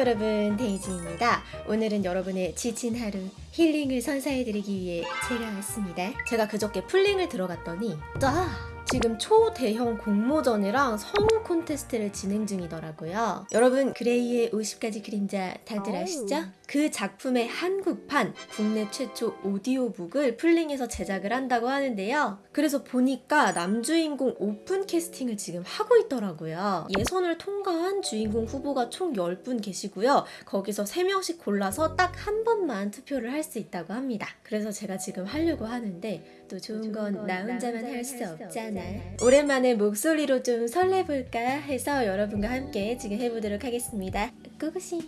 여러분 데이지입니다. 오늘은 여러분의 지친 하루 힐링을 선사해드리기 위해 제가 왔습니다. 제가 그저께 플링을 들어갔더니 아 지금 초대형 공모전이랑 성우 콘테스트를 진행 중이더라고요. 여러분 그레이의 50가지 그림자 다들 아시죠? 그 작품의 한국판 국내 최초 오디오북을 플링에서 제작을 한다고 하는데요. 그래서 보니까 남주인공 오픈 캐스팅을 지금 하고 있더라고요. 예선을 통과한 주인공 후보가 총 10분 계시고요. 거기서 3명씩 골라서 딱 한 번만 투표를 할 수 있다고 합니다. 그래서 제가 지금 하려고 하는데 또 좋은 건 나 혼자만 할 수 없잖아. 오랜만에 목소리로 좀 설레볼까 해서 여러분과 함께 지금 해보도록 하겠습니다. 꾸구시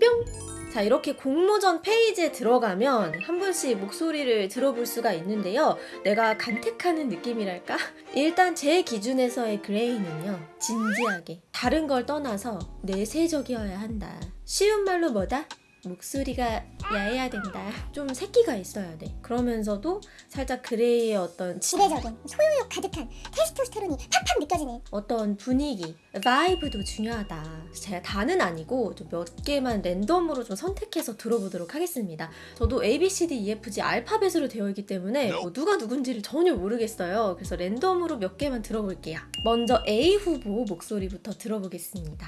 뿅! 자 이렇게 공모전 페이지에 들어가면 한 분씩 목소리를 들어볼 수가 있는데요 내가 간택하는 느낌이랄까? 일단 제 기준에서의 그레이는요 진지하게 다른 걸 떠나서 내세적이어야 한다 쉬운 말로 뭐다? 목소리가 야해야 된다 좀 새끼가 있어야 돼 그러면서도 살짝 그레이의 어떤 치- 지배적인 소유욕 가득한 테스토스테론이 팍팍 느껴지는 어떤 분위기, 바이브도 중요하다. 제가 다는 아니고 좀 몇 개만 랜덤으로 좀 선택해서 들어보도록 하겠습니다. 저도 A, B, C, D, E, F, G 알파벳으로 되어 있기 때문에 뭐 누가 누군지를 전혀 모르겠어요. 그래서 랜덤으로 몇 개만 들어볼게요. 먼저 A 후보 목소리부터 들어보겠습니다.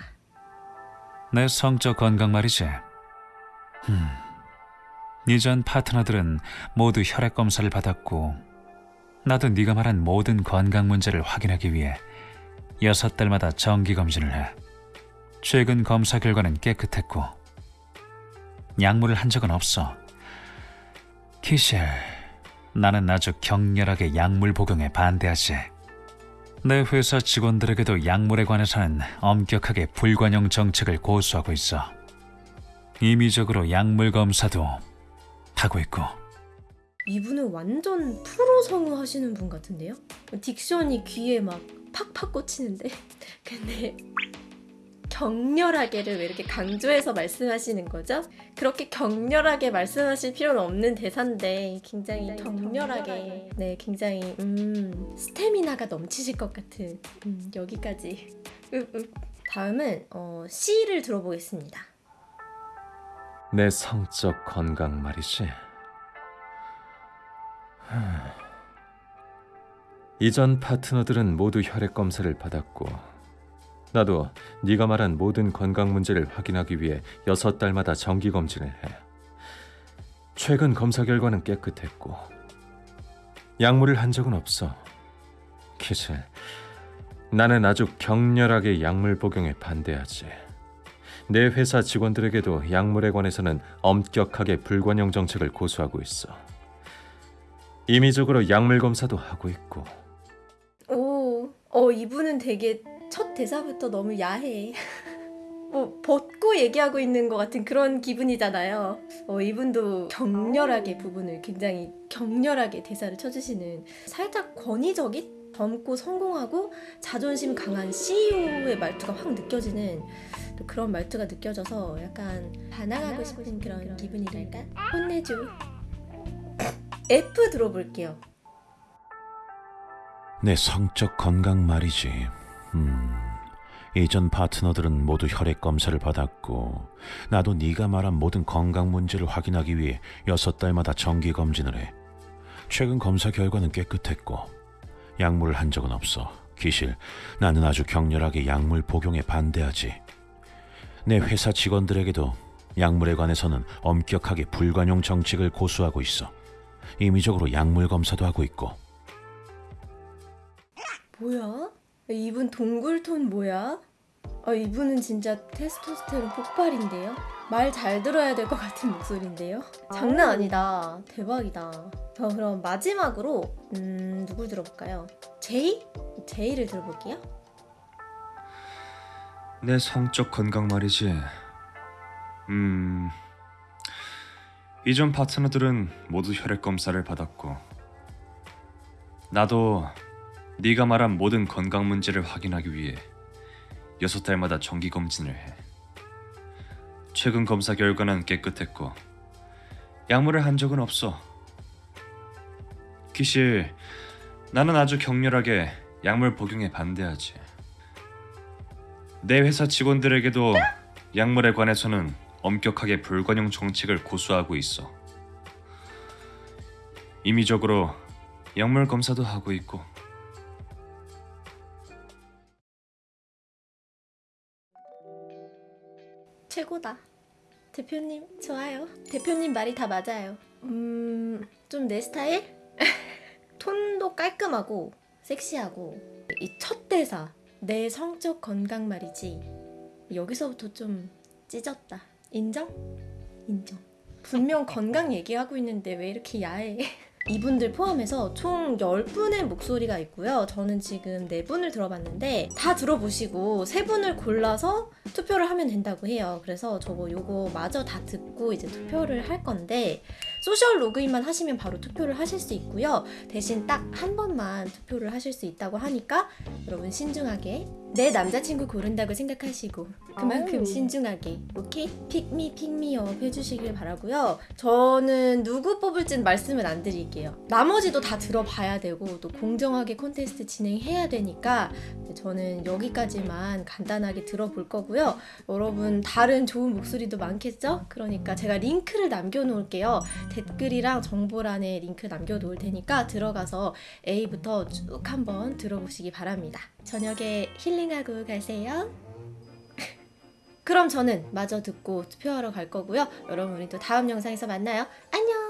내 성적 건강 말이지. 음. 이전 파트너들은 모두 혈액 검사를 받았고 나도 네가 말한 모든 건강 문제를 확인하기 위해 여섯 달마다 정기 검진을 해. 최근 검사 결과는 깨끗했고 약물을 한 적은 없어. 키셸, 나는 아주 격렬하게 약물 복용에 반대하지. 내 회사 직원들에게도 약물에 관해서는 엄격하게 불관용 정책을 고수하고 있어. 임의적으로 약물 검사도 하고 있고 이분은 완전 프로 성우 하시는 분 같은데요? 딕션이 귀에 막 팍팍 꽂히는데 근데 격렬하게를 왜 이렇게 강조해서 말씀하시는 거죠? 그렇게 격렬하게 말씀하실 필요는 없는 대사인데 굉장히, 굉장히 격렬하게, 격렬하게. 네 굉장히 음, 스태미나가 넘치실 것 같은 음, 여기까지. 다음은 어, C를 들어보겠습니다 내 성적 건강 말이지. 하... 이전 파트너들은 모두 혈액 검사를 받았고 나도 네가 말한 모든 건강 문제를 확인하기 위해 여섯 달마다 정기 검진을 해. 최근 검사 결과는 깨끗했고 약물을 한 적은 없어. 키슬, 나는 아주 격렬하게 약물 복용에 반대하지. 내 회사 직원들에게도 약물에 관해서는 엄격하게 불관용 정책을 고수하고 있어. 임의적으로 약물 검사도 하고 있고 오, 어 이분은 되게 첫 대사부터 너무 야해. 뭐 벗고 얘기하고 있는 것 같은 그런 기분이잖아요. 어 이분도 격렬하게 부분을 굉장히 격렬하게 대사를 쳐주시는 살짝 권위적인 젊고 성공하고 자존심 강한 CEO의 말투가 확 느껴지는 또 그런 말투가 느껴져서 약간 반항하고 싶은 그런 기분이랄까? 혼내줘. F 들어볼게요. 내 성적 건강 말이지. 음, 이전 파트너들은 모두 혈액 검사를 받았고 나도 네가 말한 모든 건강 문제를 확인하기 위해 여섯 달마다 정기 검진을 해. 최근 검사 결과는 깨끗했고 약물을 한 적은 없어. 기실, 나는 아주 격렬하게 약물 복용에 반대하지. 내 회사 직원들에게도 약물에 관해서는 엄격하게 불관용 정책을 고수하고 있어. 임의적으로 약물 검사도 하고 있고 뭐야? 이분 동굴톤 뭐야? 아 이분은 진짜 테스토스테론 폭발인데요? 말 잘 들어야 될 것 같은 목소리인데요? 장난 아니다. 대박이다. 저 그럼 마지막으로 음 누굴 들어볼까요? 제이? 제이를 들어볼게요. 내 성적 건강 말이지. 음. 이전 파트너들은 모두 혈액 검사를 받았고 나도 네가 말한 모든 건강 문제를 확인하기 위해 여섯 달마다 정기 검진을 해. 최근 검사 결과는 깨끗했고 약물을 한 적은 없어. 기실 나는 아주 격렬하게 약물 복용에 반대하지. 내 회사 직원들에게도 약물에 관해서는 엄격하게 불관용 정책을 고수하고 있어. 임의적으로 약물 검사도 하고 있고 최고다. 대표님 좋아요. 대표님 말이 다 맞아요. 음, 좀 내 스타일? 톤도 깔끔하고 섹시하고 이 첫 대사 내 성적 건강 말이지. 여기서부터 좀 찢었다. 인정? 인정. 분명 건강 얘기하고 있는데 왜 이렇게 야해? 이분들 포함해서 총 10분의 목소리가 있고요. 저는 지금 4분을 들어봤는데 다 들어보시고 3분을 골라서 투표를 하면 된다고 해요. 그래서 저거 요거 마저 다 듣고 이제 투표를 할 건데 social 로그인만 하시면 바로 투표를 하실 수 있고요. 대신 딱 한 번만 투표를 하실 수 있다고 하니까 여러분 신중하게 내 남자친구 고른다고 생각하시고 그만큼 아우. 신중하게 오케이? pick me pick me up 해주시길 바라고요. 저는 누구 뽑을진 말씀은 안 드릴게요. 나머지도 다 들어봐야 되고 또 공정하게 콘테스트 진행해야 되니까 저는 여기까지만 간단하게 들어볼 거고요. 여러분 다른 좋은 목소리도 많겠죠? 그러니까 제가 링크를 남겨놓을게요. 댓글이랑 정보란에 링크 남겨놓을 테니까 들어가서 A부터 쭉 한번 들어보시기 바랍니다. 저녁에 힐링하고 가세요. 그럼 저는 마저 듣고 투표하러 갈 거고요. 여러분 우리 또 다음 영상에서 만나요. 안녕!